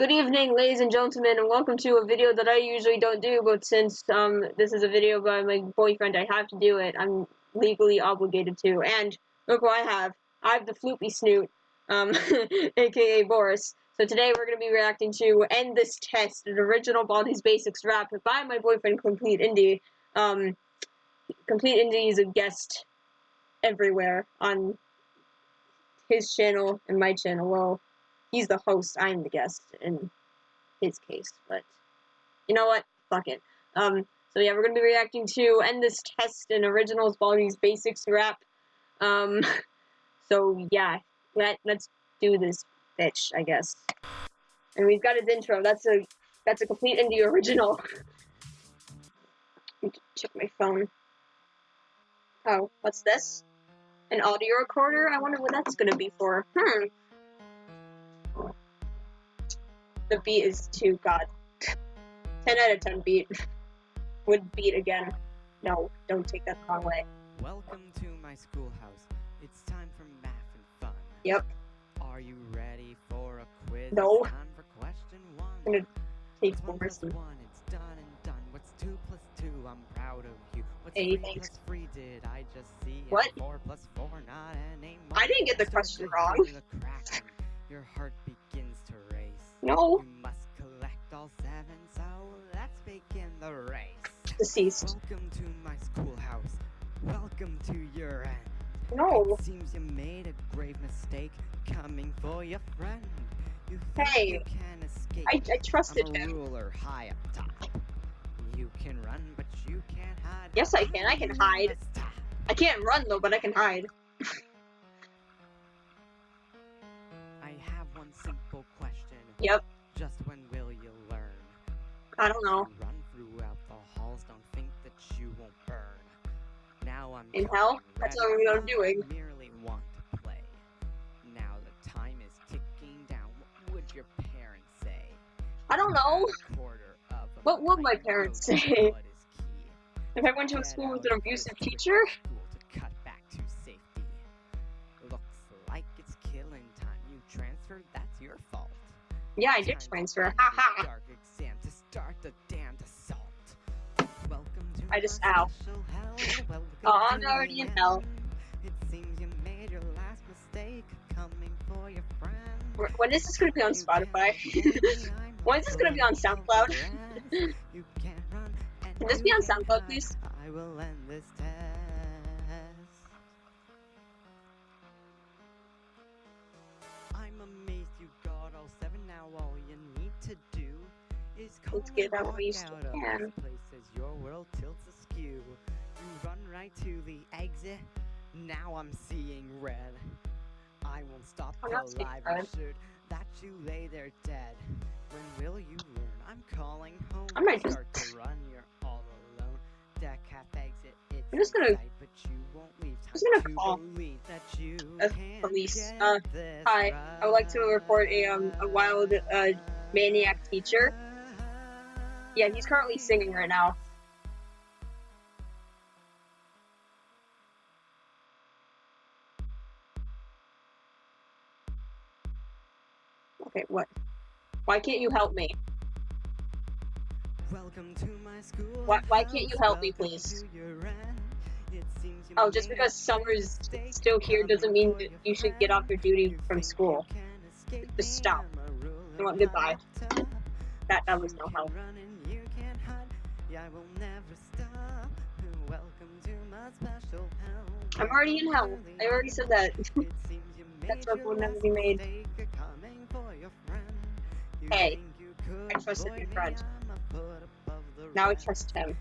Good evening, ladies and gentlemen, and welcome to a video that I usually don't do, but since um, this is a video by my boyfriend, I have to do it. I'm legally obligated to. And look what I have. I have the floopy snoot, um, aka Boris. So today we're going to be reacting to End This Test, an original Baldi's Basics rap by my boyfriend, Complete Indie. Um, Complete Indie is a guest everywhere on his channel and my channel. Well, he's the host, I'm the guest in his case, but you know what? Fuck it. Um, so yeah, we're gonna be reacting to End This Test and Originals Baldi's Basics rap. Um, so yeah, let, let's do this bitch, I guess. And we've got his intro, that's a, that's a complete indie original. check my phone. Oh, what's this? An audio recorder? I wonder what that's gonna be for. Hmm. The beat is too god. 10 out of 10 beat. Would beat again. No, don't take that the wrong way. Welcome to my schoolhouse. It's time for math and fun. Yep. Are you ready for a quiz? No. It's time for question one. I'm gonna take What's one plus one? It's done and done. What's two plus two? I'm proud of you. What's Hey, three thanks. plus three? Did I just see? What? Four plus four, not an A I didn't get the question wrong. to the crack and Your heart race. No. Must collect all seven, so let's begin the race. Deceased. Welcome to my schoolhouse. Welcome to your end. No. It seems you made a grave mistake coming for your friend. You Hey, you can escape. I, I trusted I'm a him. ruler high up top. You can run, but you can't hide. Yes, I can. I can hide. I can't run though, but I can hide. Yep. Just when will you learn? I don't know. Run throughout the halls, don't think that you won't burn. Now I'm In hell? That's what I'm doing. I merely want to play. Now the time is ticking down. What would your parents say? I don't know. A quarter of a What would my parents say? what is key. If I went to a school with an abusive teacher, yeah, I did transfer. Ha ha. Dark exam to start the damned assault. Welcome to I just- ow. Oh, I'm already in hell. It seems you made your last mistake coming for your friend. When is this gonna be on Spotify? avoid me, I'm When is this gonna be on SoundCloud? You can't run Can this be on SoundCloud, please? To do is Let's get out walk what we still out of can. this place your world tilts askew. You run right to the exit. Now I'm seeing red. I won't stop I'm till not seeing I've red. that you lay there dead. When will you learn? I'm calling home. I might just- Start to run. You're all alone. Deck half exit. It's I'm just gonna- inside, but you won't leave time just gonna call that you a police. Uh, hi, I would like to report a, um, a wild, uh, maniac teacher. Yeah, he's currently singing right now. Okay, what? Why can't you help me? Welcome to my school. Why- why can't you help me, please? to your end. It seems you Oh, just because summer's still here doesn't mean that you should get off your duty from school. you can escape Just stop. I'm a ruler You want goodbye. That that was no help. you can't hide. Yeah, I will never stop. Welcome to my special hell. I'm already in hell. I already said that. It seems you That made will never be made. mistake coming for your friend. You Hey, think you could I trusted your friend. I'm a foot above the Now I trust him.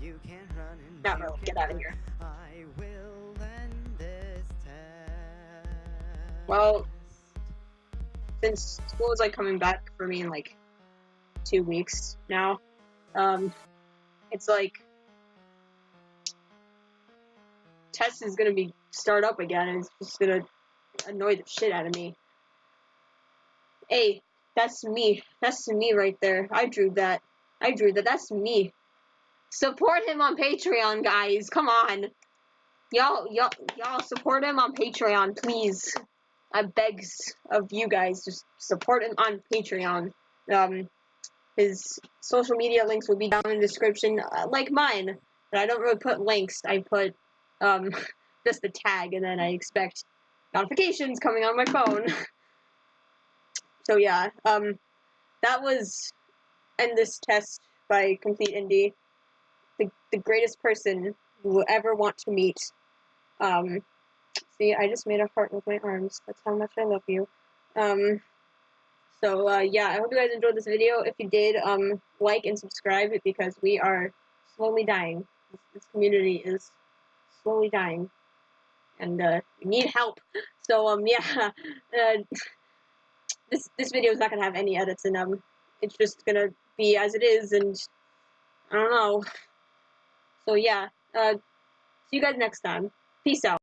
You can't run and Not really. Get out of here. I will end this test. Well, Since school is like coming back for me in like two weeks now, um, it's like test is gonna be start up again, and it's just gonna annoy the shit out of me. Hey, that's me. That's me right there. I drew that. I drew that. That's me. Support him on Patreon, guys. Come on. Y'all, y'all, y'all support him on Patreon, please. I begs of you guys, to support him on Patreon. Um, his social media links will be down in the description, uh, like mine. But I don't really put links. I put um, just the tag, and then I expect notifications coming on my phone. so yeah, um, that was end this test by Complete Indie. The, the greatest person you will ever want to meet. Um, see, I just made a heart with my arms. That's how much I love you. Um, so uh, yeah, I hope you guys enjoyed this video. If you did, um, like and subscribe because we are slowly dying. This, community is slowly dying, and uh, we need help. So um, yeah, uh, this this video is not gonna have any edits, and um, it's just gonna be as it is, and I don't know. So yeah, uh, see you guys next time. Peace out.